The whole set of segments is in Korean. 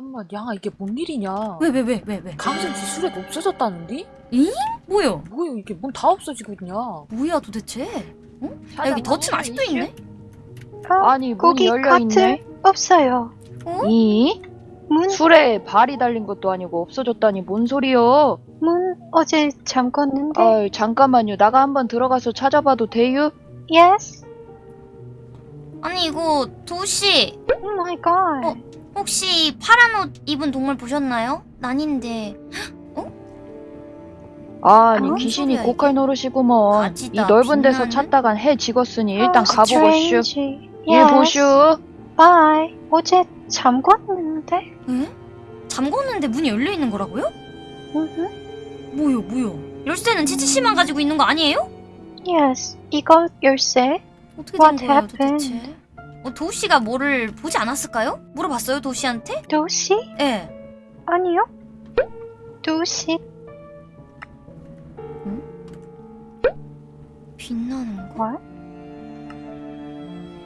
잠깐만 양아 이게 뭔 일이냐 왜 왜 왜 왜 왜? 강생지 술에 없어졌다는데? 뭐야? 뭐야 이게 뭔 다 없어지고 있냐 뭐야 도대체? 아, 여기 덫은 아직도 있네? 아니 문이 거기 열려 있네. 카트 없어요. 어? 이 문, 술에 발이 달린 것도 아니고 없어졌다니 뭔 소리요? 문 어제 잠궜는데. 아이 잠깐만요. 나가 한번 들어가서 찾아봐도 돼요? Yes. 아니 이거 도우씨 Oh my god. 어? 혹시 파란 옷 입은 동물 보셨나요? 난인데 아니 어? 귀신이 소리야, 고칼 노릇이구먼. 가지다, 이 넓은 데서 빛나는? 찾다간 해 지었으니 일단 Oh, 가보고 슈. strange. 예 Yes. 보슈. Bye. 어제 잠궜는데. 에? 잠궜는데 문이 열려 있는 거라고요? Mhm. 뭐요 뭐요? 열쇠는 치치씨만 가지고 있는 거 아니에요? Yes. 이거 열쇠. 어떻게 된 What 거예요 happened? 도대체? 어, 도우씨가 뭐를 보지 않았을까요? 물어봤어요 도우씨한테? 도시? 예. 아니요. 도시. 빛나는 거? What?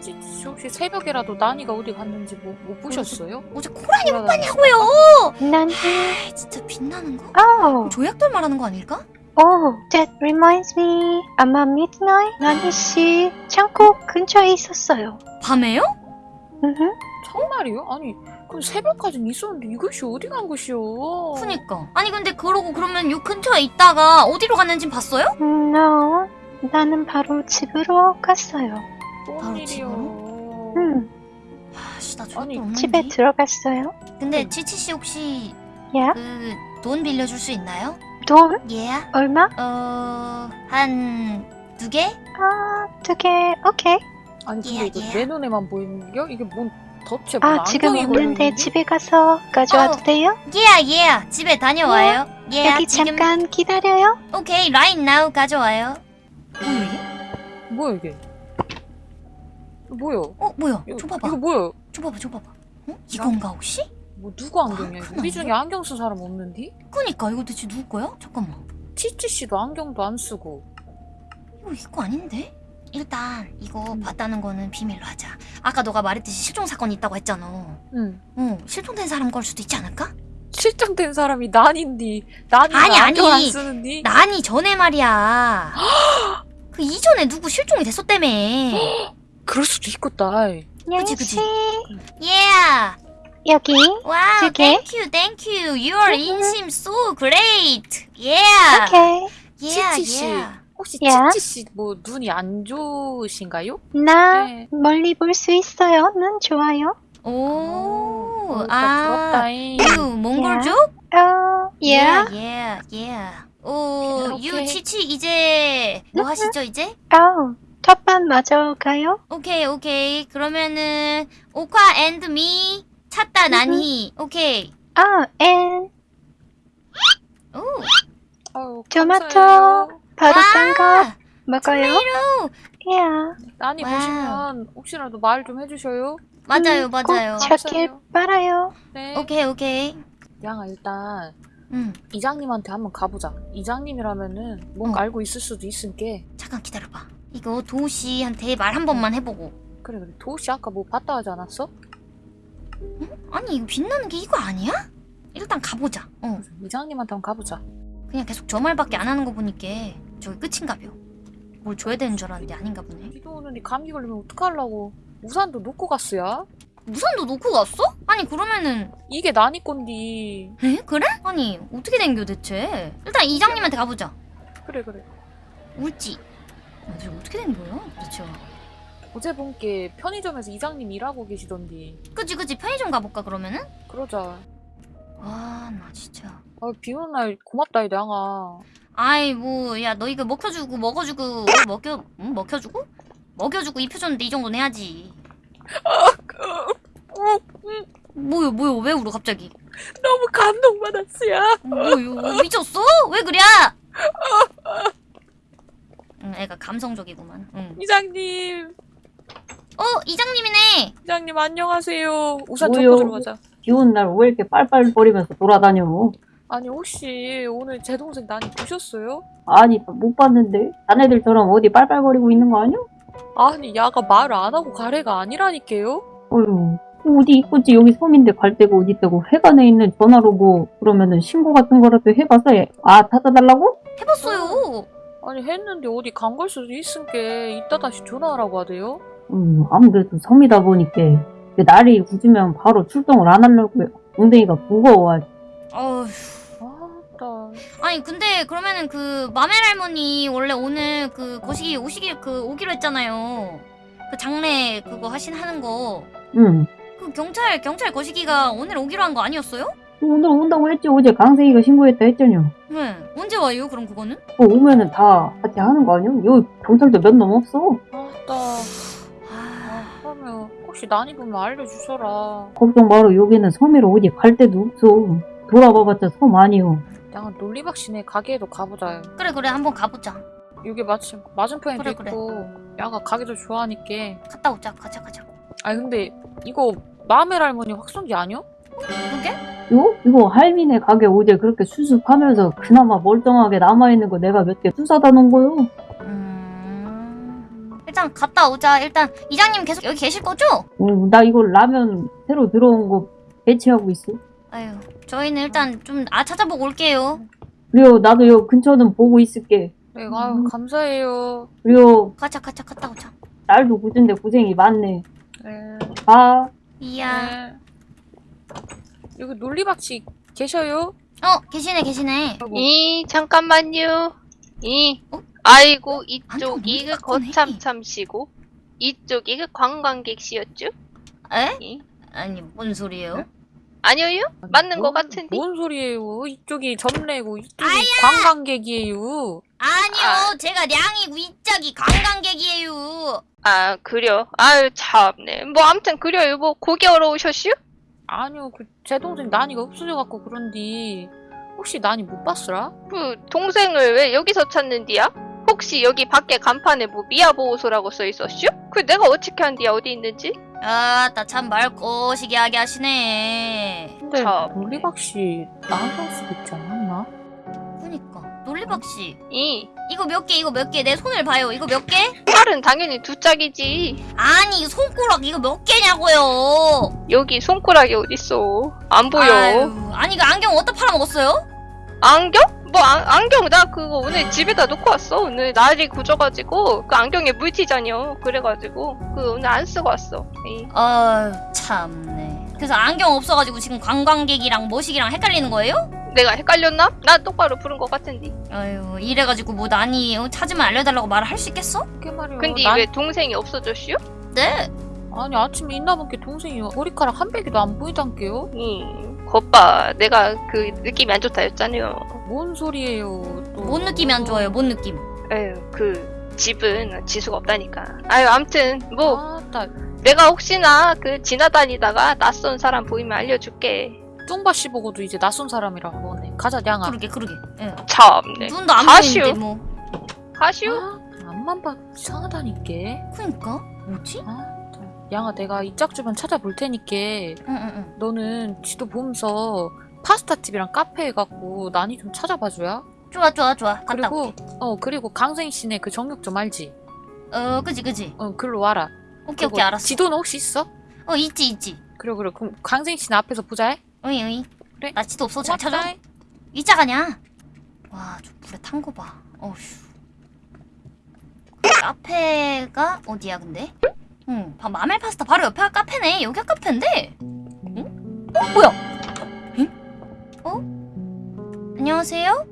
찌찌 혹시 새벽에라도 나니가 어디 갔는지 뭐, 못 보셨어요? 어제 코란이 못. 봤냐고요? 난. 아, 진짜 빛나는 거? Oh. 조약돌 말하는 거 아닐까? Oh. That reminds me. 아마 midnight. 나니 씨 창고 근처에 있었어요. 밤에요? Mhm. 정말이요? 아니 그럼 새벽까지는 있었는데 이것이 어디 간 것이오 그니까. 아니 근데 그러고 그러면 요 근처에 있다가 어디로 갔는지 봤어요? No. 나는 바로 집으로 갔어요. 뭔 바로 일이요 집으로? 음. 아씨 나 아니, 없는데. 집에 들어갔어요. 근데 치치씨 혹시 야. 그돈 빌려줄 수 있나요? 돈 예. 얼마? 어... 한... 두 개? 아, 두 개. 오케이. 아니 근데 예, 이거 예. 내 눈에만 보이는 게 이게 뭔뭔 아, 지금 안경이 없는데? 집에 가서 가져와도 어. 돼요? 예, 예. 집에 다녀와요. 예, 여기 지금... 잠깐 기다려요. 오케이, right now 가져와요. 뭐야 이게? 뭐야 이게 뭐야 어, 뭐야? 이거, 줘봐봐. 이거 뭐야 줘봐봐, 줘봐봐. 어? 이건가 혹시? 뭐 누구 안경이야 아, 우리 중에 안경 쓴 사람 없는디? 그니까 이거 대체 누구 거야? 잠깐만. 치치 씨도 안경도 안 쓰고 이거 이거 아닌데? 일단 이거 음. 봤다는 거는 비밀로 하자. 아까 너가 말했듯이 실종 사건이 있다고 했잖아. 응 어, 실종된 사람 걸 수도 있지 않을까? 실종된 사람이 난인디 난이 아니, 안경 아니. 안 쓰는디 난이 전에 말이야. 그 이전에 누구 실종이 됐었다며. 그럴 수도 있겠다 그치, 그치. 양씨 Yeah. 여기 wow, 두 개? thank you, thank you. Your 인심 so great. Yeah. 오케이. Yeah, 치치 씨. yeah. 혹시 야. 치치 씨 뭐 눈이 안 좋으신가요? 나 네. 멀리 볼 수 있어요. 난 좋아요. 오, 어, 아, 부럽다잉 you 몽골족? 어, 예. Yeah, yeah, yeah. 오, 오케이. you 치치 이제 뭐 하시죠 이제? 어, 텃밭 마저 가요? 오케이, 오케이. 그러면은 오카 앤드 미 찾다 나니. 오케이. 아, 앤 오, 아유, 토마토. 감사해요. 바로 딴거 와, 먹어요? 토마토. 야, 난이 와우. 보시면 혹시라도 말 좀 해주셔요 맞아요, 음, 맞아요. 꼭 찾길 감사해요. 빨아요. 네 오케이, 오케이. 양아 일단 음, 이장님한테 한번 가보자 이장님이라면은 뭔가 어. 알고 있을 수도 있으니까 잠깐 기다려봐. 이거 도우 씨한테 말 한 번만 해보고. 그래 그래 도우 씨 아까 뭐 봤다 하지 않았어? 아니 이거 빛나는 게 이거 아니야? 일단 가보자. 어, 이장님한테 한번 가보자 그냥 계속 저 말밖에 안 하는 거 보니까 저기 끝인가벼. 뭘 줘야 되는 줄 알았는데 아닌가 보네. 비도 오는데 감기 걸리면 어떡하려고 우산도 놓고 갔어야? 우산도 놓고 갔어? 아니 그러면은 이게 난이 건디 에? 그래? 아니 어떻게 된겨 대체? 일단 이장님한테 가보자. 그래 그래 울지. 아, 대체 어떻게 된 거야 대체? 어제 본 게 편의점에서 이장님 일하고 계시던디 그치 그치 편의점 가볼까 그러면은? 그러자 와나 진짜. 아, 비 오는 날 고맙다 이 양아 아이 뭐 야 너 이거 먹혀주고 먹어주고 어, 먹여 응? 먹혀주고 먹여주고 입혀줬는데 이 정도는 해야지. 뭐요 뭐요 왜 울어 갑자기? 너무 감동받았어요 뭐요 미쳤어? 왜 그래? 응 애가 감성적이구만. 응. 이장님 어 이장님이네. 이장님 안녕하세요 우산 뭐요? 접고 들어가자 비 오는 날 왜 이렇게 빨빨거리면서 돌아다녀? 아니 혹시 오늘 제 동생 난이 보셨어요? 아니 못 봤는데 자네들처럼 어디 빨빨거리고 있는 거 아니야? 아니 야가 말을 안 하고 가래가 아니라니까요? 어휴 어디 있겠지 여기 섬인데 갈 데가 어디 있다고 회관에 있는 전화로 뭐 그러면은 신고 같은 거라도 해봐서 해. 아 찾아달라고? 해봤어요. 아니 했는데 어디 간 걸 수도 있으니까 이따 다시 전화하라고 하대요. 음 아무래도 섬이다 보니까 그 날이 굳으면 바로 출동을 안 하려고요 엉덩이가 무거워 어휴. 아따. 아니 근데 그러면은 그 마멜 할머니 원래 오늘 그 거시기 오시기 그 오기로 했잖아요. 그 장례 그거 하신 하는 거. 응 그 경찰 경찰 거시기가 오늘 오기로 한 거 아니었어요? 오늘 온다고 했지 어제 강생이가 신고했다 했잖여 네. 언제 와요? 그럼 그거는? 그 오면은 다 같이 하는 거 아니야? 여기 경찰도 몇 놈 없어 아따. 혹시 난이 보면 알려주셔라. 걱정 마라 여기는 섬이라 어디 갈 데도 없어 돌아봐봤자 섬 아니요 양은 논리박 씨네 가게에도 가보자. 그래 그래 한번 가보자. 여기 마침 맞은편에도 그래, 그래. 있고 야가 가게도 좋아하니까. 갔다 오자. 가자 가자. 아니 근데 이거 마멜 할머니 확성기 아니요? 그게? 요? 이거 할미네 가게 어제 그렇게 수습하면서 그나마 멀쩡하게 남아있는 거 내가 몇개 투사다 놓은 거요 음... 일단 갔다 오자. 일단 이장님 계속 여기 계실 거죠? 어, 나 이거 라면 새로 들어온 거 배치하고 있어 아유, 저희는 일단 좀 아 찾아보고 올게요. 그리고 나도 요 근처는 보고 있을게 네, 아유 감사해요. 그리고 가자 가자 갔다 오자. 날도 굳은데 고생이 많네 네. 아 이야. 네. 여기 논리박 씨 계셔요? 어 계시네 계시네. 이 잠깐만요. 이 어? 아이고 안경 이쪽이 그 크네. 거참참시고 이쪽이 그 관광객시였죠? 에? 이? 아니 뭔 소리예요? 네? 아니요? 맞는 것 뭔- 같은데. 뭔 소리예요? 이쪽이 점례고 이쪽이 관광객이에요. 아니요, 제가 량이고 이짝이 관광객이에요. 아 그려. 아유 참네. 뭐 아무튼 그려요. 뭐 고기 얼어오셨슈? 아니요, 그 제 동생 난이가 없어져갖고 그런디 혹시 난이 못 봤으라? 그 동생을 왜 여기서 찾는디야? 혹시 여기 밖에 간판에 뭐 미아 보호소라고 써 있었슈? 그 내가 어떻게 한디야 어디 있는지? 아따 참말 꼬시게 하게 하시네. 근데 참. 논리박 씨 나한테 쓰고 있지 않았나? 그니까 논리박 씨, 이 이거 몇 개, 이거 몇 개? 내 손을 봐요. 이거 몇 개? 팔은 당연히 두 짝이지. 아니 손가락 이거 몇 개냐고요? 여기 손가락이 어딨어? 안 보여. 아유, 아니 그 안경 어디다 팔아먹었어요? 안경? 뭐 안, 안경 나 그거 오늘 집에다 놓고 왔어. 오늘 날이 굳어가지고 그 안경에 물티잖여. 그래가지고 그 오늘 안 쓰고 왔어. 이. 아유 참네. 그래서 안경 없어가지고 지금 관광객이랑 머시기랑 헷갈리는 거예요? 내가 헷갈렸나? 나 똑바로 부른 것 같은데. 아유 이래가지고 뭐 난이 어, 찾으면 알려달라고 말을 할 수 있겠어? 그게 말이야. 근데 난- 왜 동생이 없어졌슈? 네. 아니 아침에 있나본게 동생이 머리카락 한 배기도 안 보이단게요? 이. 겉봐. 내가 그 느낌이 안 좋다 했잖아요. 뭔 소리예요? 또. 뭔 느낌이 안 좋아요? 뭔 느낌? 에휴 그 집은 지수가 없다니까. 아유 암튼 뭐 아따 내가 혹시나 그 지나다니다가 낯선 사람 보이면 알려줄게. 쫑바 씨 보고도 이제 낯선 사람이라고 하네. 가자 냥아. 그러게 그러게. 예. 참네. 눈도 안 가시오. 보이는데 뭐. 가슈? 아, 앞만 봐도 이상하다니까. 그니까 뭐지? 아, 양아 내가 이 짝 주변 찾아볼 테니까 응응응. 너는 지도 보면서 파스타 집이랑 카페 갖고 난이 좀 찾아봐줘야. 좋아 좋아 좋아. 갔다 그리고 올게. 어 그리고 강생 씨네 그 정육 좀 알지? 어 그지 그지. 어 글로 와라. 오케이 오케이 알았어. 지도는 혹시 있어? 어 있지 있지. 그래 그래 그럼 강생 씨네 앞에서 보자. 해. 어이 어이. 그래. 나 지도 없어 잘 찾아. 고맙다. 이자 가냐? 와, 저 물에 탄 거 봐. 어휴. 그 카페가 어디야, 근데? 응, 바, 마멜 파스타 바로 옆에 카페네. 여기가 카페인데? 응? 어, 뭐야? 안녕하세요?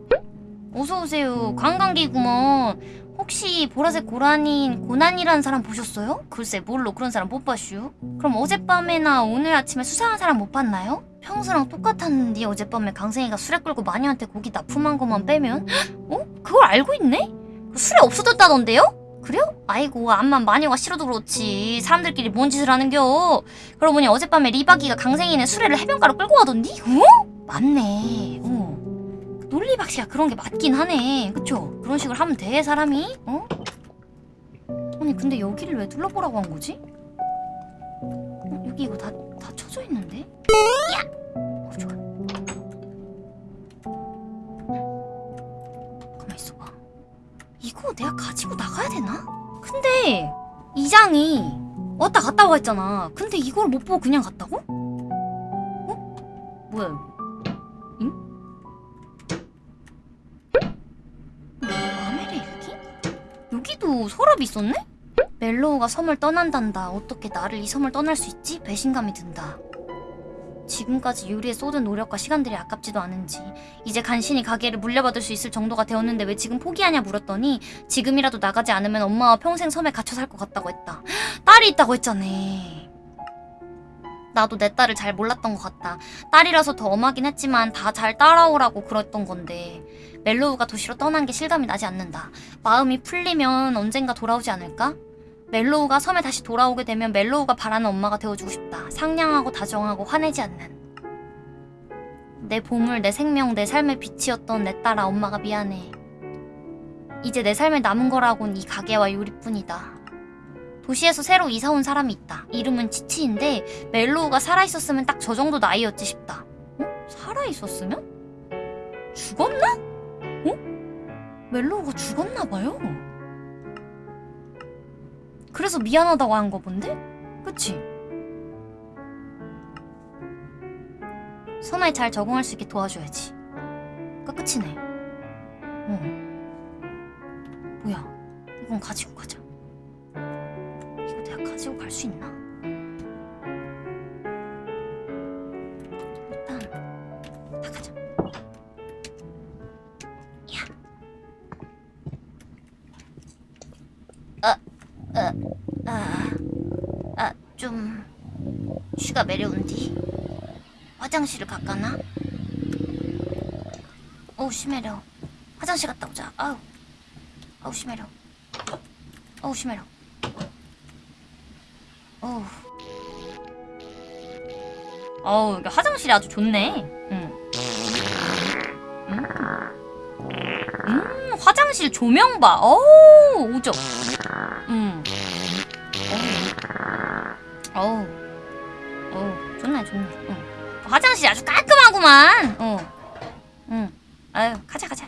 어서오세요. 관광객구먼. 혹시 보라색 고라니인 고난이라는 사람 보셨어요? 글쎄, 뭘로 그런 사람 못 봤슈? 그럼 어젯밤에나 오늘 아침에 수상한 사람 못 봤나요? 평소랑 똑같았는데 어젯밤에 강생이가 술에 끌고 마녀한테 고기 납품한 것만 빼면 어? 그걸 알고 있네? 그 술에 없어졌다던데요? 그래요? 아이고 암만 마녀가 싫어도 그렇지 사람들끼리 뭔 짓을 하는겨 그러고 보니 어젯밤에 리박이가 강생이네 수레를 해변가로 끌고 가던디? 어? 맞네 어. 논리박씨가 그런 게 맞긴 하네 그쵸? 그런 식으로 하면 돼 사람이 어? 아니 근데 여기를 왜 둘러보라고 한 거지? 어, 여기 이거 다, 다 쳐져 있는데? 어, 좋아. 가만 있어봐. 이거 내가 가지고 나가야 되나? 근데 이장이 왔다 갔다 와 했잖아. 근데 이걸 못 보고 그냥 갔다고? 어? 뭐야 여기도 서랍이 있었네? 멜로우가 섬을 떠난단다. 어떻게 나를 이 섬을 떠날 수 있지? 배신감이 든다. 지금까지 유리에 쏟은 노력과 시간들이 아깝지도 않은지 이제 간신히 가게를 물려받을 수 있을 정도가 되었는데 왜 지금 포기하냐 물었더니 지금이라도 나가지 않으면 엄마와 평생 섬에 갇혀 살 것 같다고 했다. 딸이 있다고 했잖아. 나도 내 딸을 잘 몰랐던 것 같다. 딸이라서 더 엄하긴 했지만 다 잘 따라오라고 그랬던 건데 멜로우가 도시로 떠난 게 실감이 나지 않는다. 마음이 풀리면 언젠가 돌아오지 않을까? 멜로우가 섬에 다시 돌아오게 되면 멜로우가 바라는 엄마가 되어주고 싶다. 상냥하고 다정하고 화내지 않는. 내 보물, 내 생명, 내 삶의 빛이었던 내 딸아 엄마가 미안해. 이제 내 삶에 남은 거라곤 이 가게와 요리뿐이다. 도시에서 새로 이사 온 사람이 있다. 이름은 치치인데 멜로우가 살아있었으면 딱 저 정도 나이였지 싶다. 어? 살아있었으면? 죽었나? 어? 멜로우가 죽었나 봐요. 그래서 미안하다고 한 거 본데? 그치? 섬에 잘 적응할 수 있게 도와줘야지. 그 끝이네. 어. 뭐야? 이건 가지고 가자. 이거 내가 가지고 갈수 있나? 일단 나가자. 야. 아, 아, 아, 아, 좀 쉬가 매려운디. 화장실을 갈까나? 어우 심해려. 화장실 갔다 오자. 아우, 아우 심해려. 어우 심해려. 어우. 어우, 이게 화장실이 아주 좋네. 응. 음. 음, 화장실 조명 봐. 어우, 오죠. 음. 어우. 어우, 좋네, 좋네. 응. 화장실이 아주 깔끔하구만. 어. 응. 아유, 가자, 가자.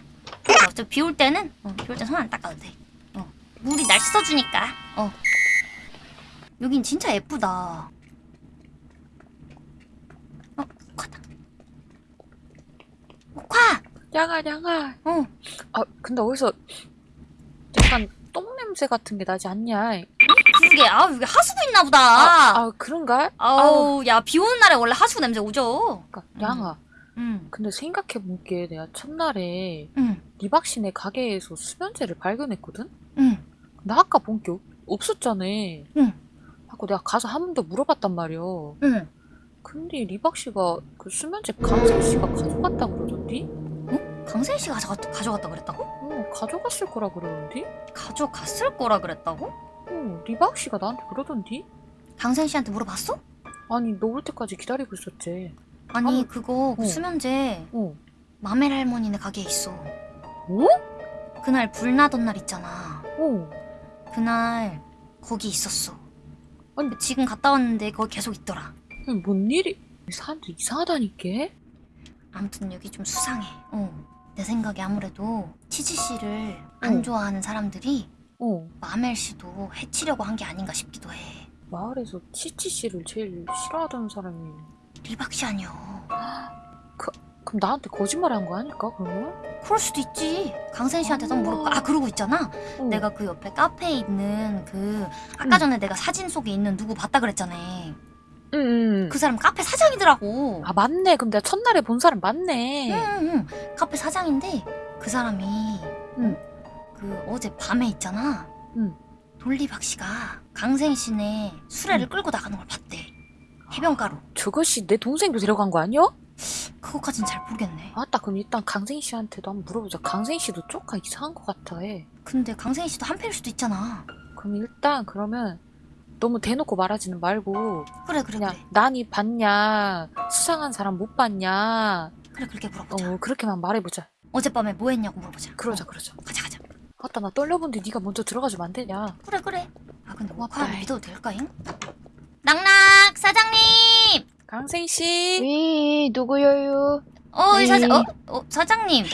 어차피 비올 때는, 어, 비올 때 손 안 닦아도 돼. 어. 물이 날 씻어주니까. 어. 여긴 진짜 예쁘다. 어, 가다. 오카! 양아 양아. 어, 아 근데 어디서 약간 똥 냄새 같은 게 나지 않냐? 그게, 아, 여기 하수구 있나 보다. 아, 아 그런가? 아우, 야, 비 오는 날에 원래 하수구 냄새 오죠? 그러니까 양아. 응, 근데 생각해본게 내가 첫날에 응, 리박신의 가게에서 수면제를 발견했거든? 응, 나 아까 본 게 없었잖아. 응. 하고 내가 가서 한 번 더 물어봤단 말이야. 응. 근데 리박 씨가 그 수면제 강생 씨가 가져갔다 그러던디? 강세희 씨가 가져갔, 가져갔다 그랬다고? 어, 가져갔을 거라 그러던디? 가져갔을 거라 그랬다고? 어, 리박 씨가 나한테 그러던디? 강세희 씨한테 물어봤어? 아니, 너 올 때까지 기다리고 있었지. 아니, 아니, 그거, 그 어. 수면제, 어. 마멜 할머니네 가게에 있어. 어? 그날 불 나던 날 있잖아. 어. 그날, 거기 있었어. 아니. 근데 지금 갔다 왔는데 거기 계속 있더라. 뭔 일이? 사람들 이상하다니까? 아무튼 여기 좀 수상해. 어. 내 생각에 아무래도 치치 씨를 안 어. 좋아하는 사람들이 어. 마멜 씨도 해치려고 한 게 아닌가 싶기도 해. 마을에서 치치 씨를 제일 싫어하던 사람이 리박 씨 아니여. 그럼 나한테 거짓말한 거 아닐까 그러면? 그럴 수도 있지. 강sen 씨한테 한번 물어볼까? 아 그러고 있잖아. 어. 내가 그 옆에 카페에 있는 그 아까 응. 전에 내가 사진 속에 있는 누구 봤다 그랬잖아. 응, 응. 그 사람 카페 사장이더라고. 아 맞네. 그럼 내가 첫날에 본 사람 맞네. 응응응. 카페 사장인데 그 사람이 응. 그 어제 밤에 있잖아. 응. 돌리박 씨가 강sen 씨네 수레를 응. 끌고 나가는 걸 봤대. 해변가로. 저것이 내 동생도 데려간 거 아니야? 그거까진 잘 모르겠네. 아따 그럼 일단 강생 씨한테도 한번 물어보자. 강생 씨도 조금 이상한 것 같아 해. 근데 강sen 씨도 한패일 수도 있잖아. 그럼 일단 그러면 너무 대놓고 말하지는 말고 그래 그래 그냥 그래. 난이 봤냐 수상한 사람 못 봤냐 그래 그렇게 물어보자. 어 그렇게만 말해보자. 어젯밤에 뭐 했냐고 물어보자. 그러자 어, 그러자. 가자 가자. 아따 나 떨려본데 네가 먼저 들어가주면 안 되냐? 그래 그래. 아 근데. 오카를 믿어도 될까잉? 낙낙 사장님. 강생 씨. 위, 누구여요? 어, 이 네. 사장, 어, 어, 사장님. 어,